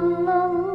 Allah